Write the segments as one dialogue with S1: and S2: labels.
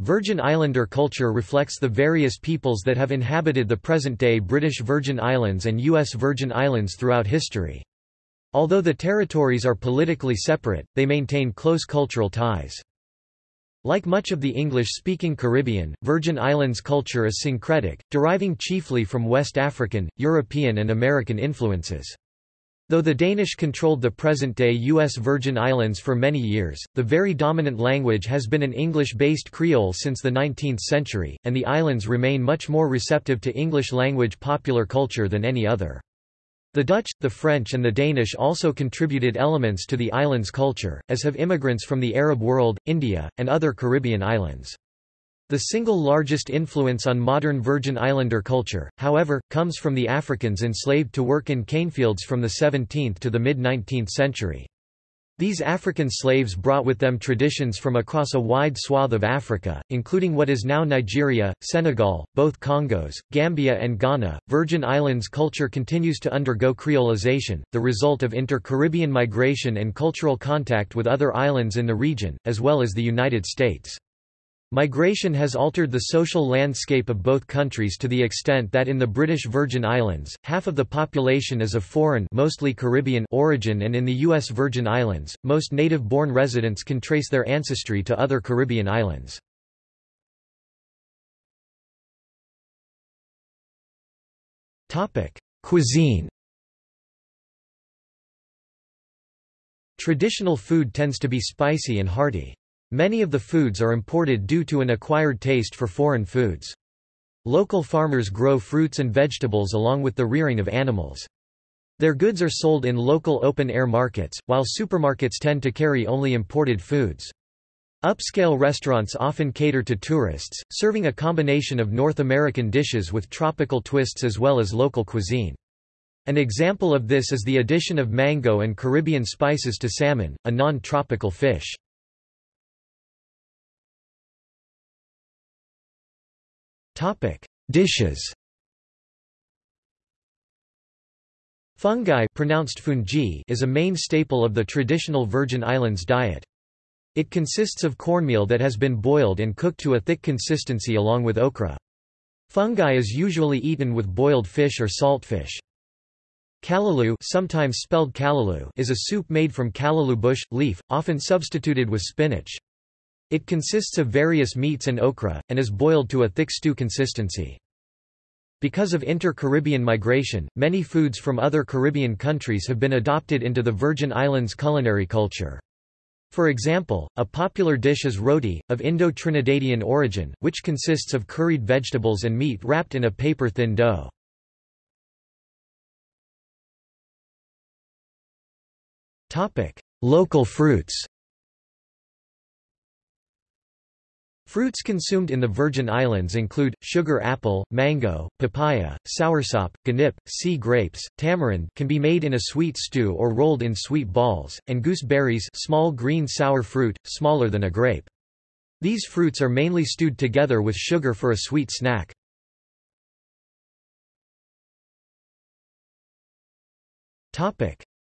S1: Virgin Islander culture reflects the various peoples that have inhabited the present-day British Virgin Islands and U.S. Virgin Islands throughout history. Although the territories are politically separate, they maintain close cultural ties. Like much of the English-speaking Caribbean, Virgin Islands culture is syncretic, deriving chiefly from West African, European and American influences. Though the Danish controlled the present-day U.S. Virgin Islands for many years, the very dominant language has been an English-based Creole since the 19th century, and the islands remain much more receptive to English-language popular culture than any other. The Dutch, the French and the Danish also contributed elements to the island's culture, as have immigrants from the Arab world, India, and other Caribbean islands. The single largest influence on modern Virgin Islander culture, however, comes from the Africans enslaved to work in canefields from the 17th to the mid-19th century. These African slaves brought with them traditions from across a wide swath of Africa, including what is now Nigeria, Senegal, both Congos, Gambia, and Ghana. Virgin Islands culture continues to undergo creolization, the result of inter Caribbean migration and cultural contact with other islands in the region, as well as the United States. Migration has altered the social landscape of both countries to the extent that in the British Virgin Islands, half of the population is of foreign mostly Caribbean origin and in the U.S. Virgin Islands, most native-born residents can trace their ancestry to other Caribbean islands. Cuisine Traditional food tends to be spicy and hearty. Many of the foods are imported due to an acquired taste for foreign foods. Local farmers grow fruits and vegetables along with the rearing of animals. Their goods are sold in local open-air markets, while supermarkets tend to carry only imported foods. Upscale restaurants often cater to tourists, serving a combination of North American dishes with tropical twists as well as local cuisine. An example of this is the addition of mango and Caribbean spices to salmon, a non-tropical fish. Topic: Dishes. Fungi pronounced fungi is a main staple of the traditional Virgin Islands diet. It consists of cornmeal that has been boiled and cooked to a thick consistency along with okra. Fungi is usually eaten with boiled fish or saltfish. Callaloo sometimes spelled callaloo is a soup made from callaloo bush, leaf, often substituted with spinach. It consists of various meats and okra, and is boiled to a thick stew consistency. Because of inter-Caribbean migration, many foods from other Caribbean countries have been adopted into the Virgin Islands culinary culture. For example, a popular dish is roti, of Indo-Trinidadian origin, which consists of curried vegetables and meat wrapped in a paper-thin dough. Local fruits Fruits consumed in the Virgin Islands include, sugar apple, mango, papaya, soursop, ganip, sea grapes, tamarind can be made in a sweet stew or rolled in sweet balls, and gooseberries small green sour fruit, smaller than a grape. These fruits are mainly stewed together with sugar for a sweet snack.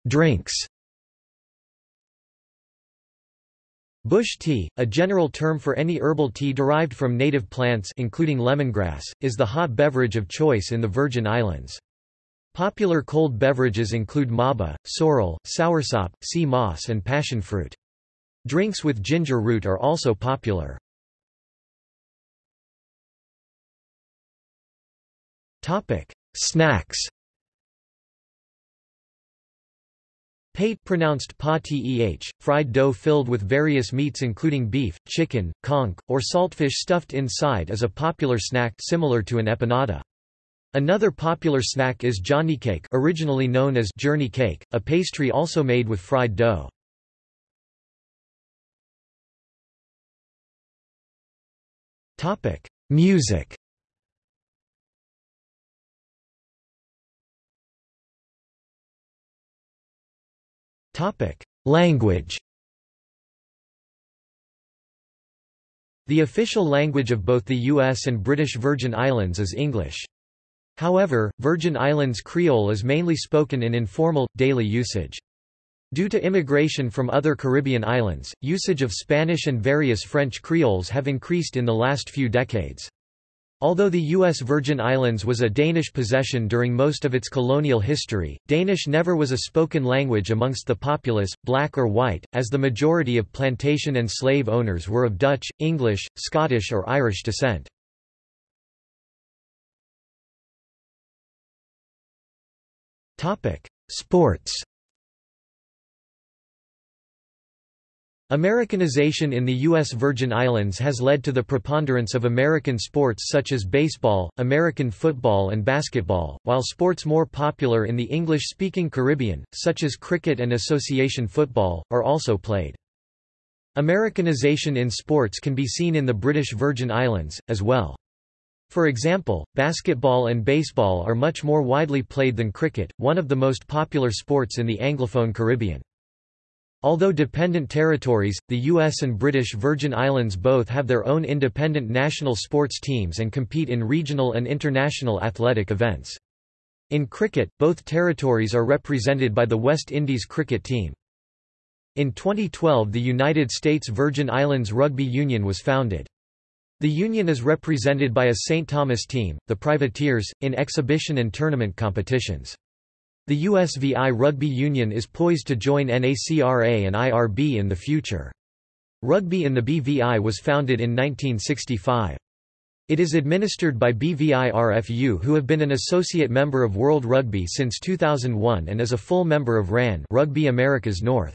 S1: Drinks Bush tea, a general term for any herbal tea derived from native plants including lemongrass, is the hot beverage of choice in the Virgin Islands. Popular cold beverages include maba, sorrel, soursop, sea moss and passion fruit. Drinks with ginger root are also popular. Snacks Pate pronounced pa teh, fried dough filled with various meats including beef, chicken, conch, or saltfish stuffed inside is a popular snack similar to an empanada. Another popular snack is johnny cake originally known as journey cake, a pastry also made with fried dough. Music Topic: Language. The official language of both the U.S. and British Virgin Islands is English. However, Virgin Islands Creole is mainly spoken in informal, daily usage. Due to immigration from other Caribbean islands, usage of Spanish and various French creoles have increased in the last few decades. Although the U.S. Virgin Islands was a Danish possession during most of its colonial history, Danish never was a spoken language amongst the populace, black or white, as the majority of plantation and slave owners were of Dutch, English, Scottish or Irish descent. Sports Americanization in the U.S. Virgin Islands has led to the preponderance of American sports such as baseball, American football and basketball, while sports more popular in the English-speaking Caribbean, such as cricket and association football, are also played. Americanization in sports can be seen in the British Virgin Islands, as well. For example, basketball and baseball are much more widely played than cricket, one of the most popular sports in the Anglophone Caribbean. Although dependent territories, the U.S. and British Virgin Islands both have their own independent national sports teams and compete in regional and international athletic events. In cricket, both territories are represented by the West Indies cricket team. In 2012 the United States Virgin Islands Rugby Union was founded. The union is represented by a St. Thomas team, the Privateers, in exhibition and tournament competitions. The USVI Rugby Union is poised to join NACRA and IRB in the future. Rugby in the BVI was founded in 1965. It is administered by BVIRFU who have been an associate member of World Rugby since 2001 and is a full member of RAN Rugby Americas North.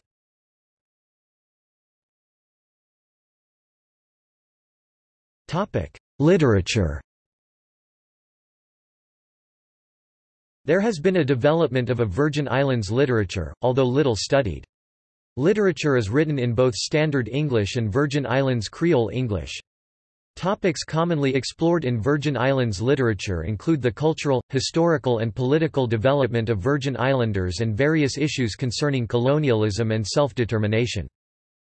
S1: Literature There has been a development of a Virgin Islands literature, although little studied. Literature is written in both Standard English and Virgin Islands Creole English. Topics commonly explored in Virgin Islands literature include the cultural, historical and political development of Virgin Islanders and various issues concerning colonialism and self-determination.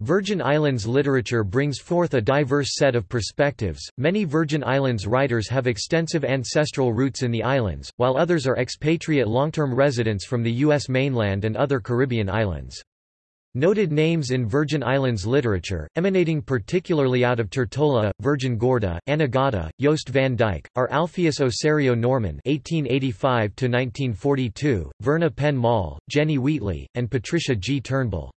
S1: Virgin Islands literature brings forth a diverse set of perspectives. Many Virgin Islands writers have extensive ancestral roots in the islands, while others are expatriate long-term residents from the U.S. mainland and other Caribbean islands. Noted names in Virgin Islands literature, emanating particularly out of Tortola, Virgin Gorda, Anegada, Jost Van Dyke, are Alpheus Osario Norman (1885–1942), Verna Penn Moll, Jenny Wheatley, and Patricia G. Turnbull.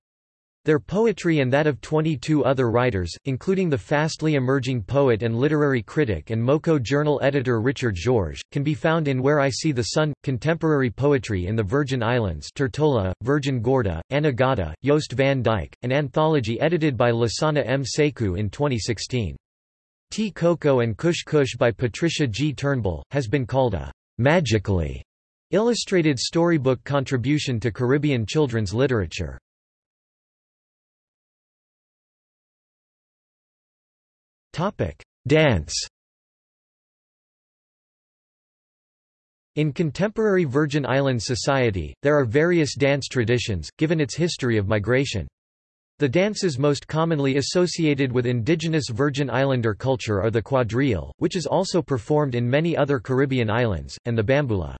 S1: Their poetry and that of 22 other writers, including the fastly emerging poet and literary critic and Moko journal editor Richard George, can be found in Where I See the Sun, Contemporary Poetry in the Virgin Islands Tortola, Virgin Gorda, Anegada, Jost Van Dyke, an anthology edited by Lasana M. Sekou in 2016. T. Coco and Kush Kush by Patricia G. Turnbull, has been called a magically illustrated storybook contribution to Caribbean children's literature. Dance In contemporary Virgin Islands society, there are various dance traditions, given its history of migration. The dances most commonly associated with indigenous Virgin Islander culture are the quadrille, which is also performed in many other Caribbean islands, and the bambula.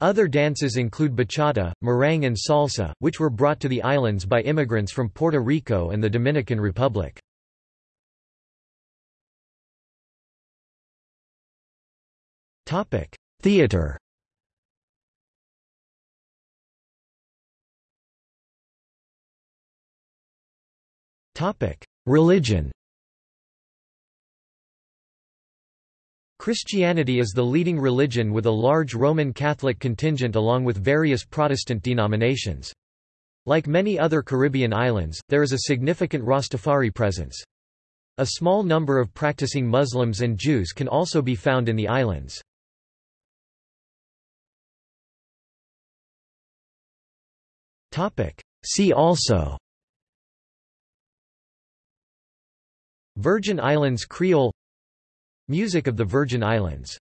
S1: Other dances include bachata, merengue and salsa, which were brought to the islands by immigrants from Puerto Rico and the Dominican Republic. Topic: Theater. Topic: Religion. Christianity is the leading religion with a large Roman Catholic contingent along with various Protestant denominations. Like many other Caribbean islands, there is a significant Rastafari presence. A small number of practicing Muslims and Jews can also be found in the islands. See also. Virgin Islands Creole. Music of the Virgin Islands